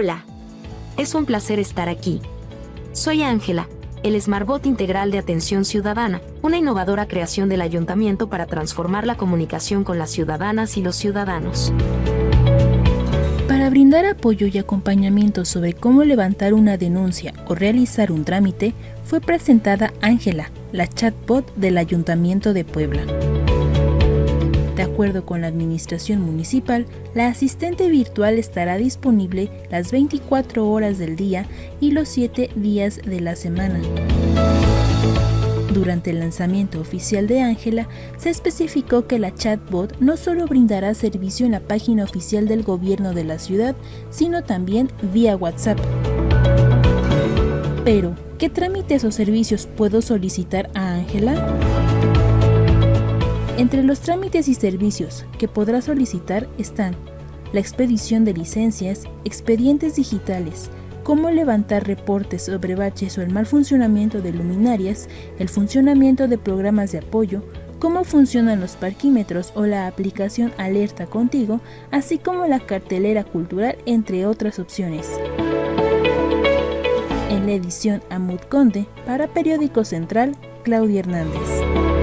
Hola. Es un placer estar aquí. Soy Ángela, el Smartbot Integral de Atención Ciudadana, una innovadora creación del ayuntamiento para transformar la comunicación con las ciudadanas y los ciudadanos. Para brindar apoyo y acompañamiento sobre cómo levantar una denuncia o realizar un trámite, fue presentada Ángela, la chatbot del Ayuntamiento de Puebla. De acuerdo con la Administración Municipal, la asistente virtual estará disponible las 24 horas del día y los 7 días de la semana. Durante el lanzamiento oficial de Ángela, se especificó que la chatbot no solo brindará servicio en la página oficial del gobierno de la ciudad, sino también vía WhatsApp. Pero, ¿qué trámites o servicios puedo solicitar a Ángela? Entre los trámites y servicios que podrá solicitar están la expedición de licencias, expedientes digitales, cómo levantar reportes sobre baches o el mal funcionamiento de luminarias, el funcionamiento de programas de apoyo, cómo funcionan los parquímetros o la aplicación Alerta Contigo, así como la cartelera cultural, entre otras opciones. En la edición Amut Conde, para Periódico Central, Claudia Hernández.